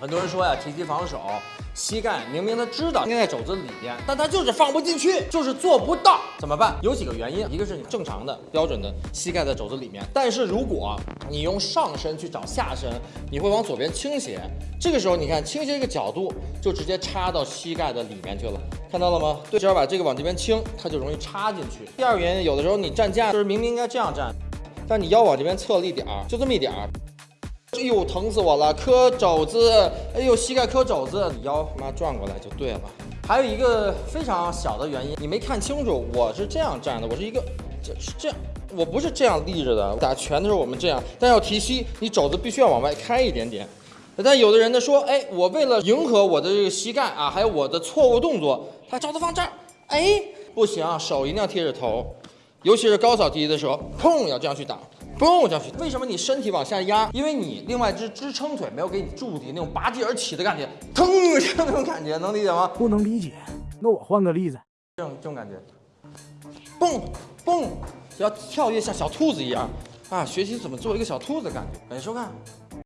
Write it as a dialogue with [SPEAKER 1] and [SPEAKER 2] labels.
[SPEAKER 1] 很多人说呀，提膝防守，膝盖明明他知道应该在肘子里边，但他就是放不进去，就是做不到，怎么办？有几个原因，一个是你正常的标准的膝盖在肘子里面，但是如果你用上身去找下身，你会往左边倾斜，这个时候你看倾斜这个角度就直接插到膝盖的里面去了，看到了吗？对，只要把这个往这边倾，它就容易插进去。第二个原因，有的时候你站架就是明明应该这样站，但你腰往这边侧了一点儿，就这么一点儿。哎呦，疼死我了！磕肘子，哎呦，膝盖磕肘子，你腰妈转过来就对了。还有一个非常小的原因，你没看清楚，我是这样站的，我是一个，这是这样，我不是这样立着的。打拳的时候我们这样，但要提膝，你肘子必须要往外开一点点。但有的人呢说，哎，我为了迎合我的这个膝盖啊，还有我的错误动作，他肘子放这儿，哎，不行，手一定要贴着头，尤其是高扫提的时候，砰，要这样去打。嘣，这样去。为什么你身体往下压？因为你另外一只支撑腿没有给你助力，那种拔地而起的感觉，腾，这种感觉能理解吗？
[SPEAKER 2] 不能理解，那我换个例子。
[SPEAKER 1] 这种这种感觉，蹦蹦，要跳跃像小兔子一样啊！学习怎么做一个小兔子的感觉。感谢收看。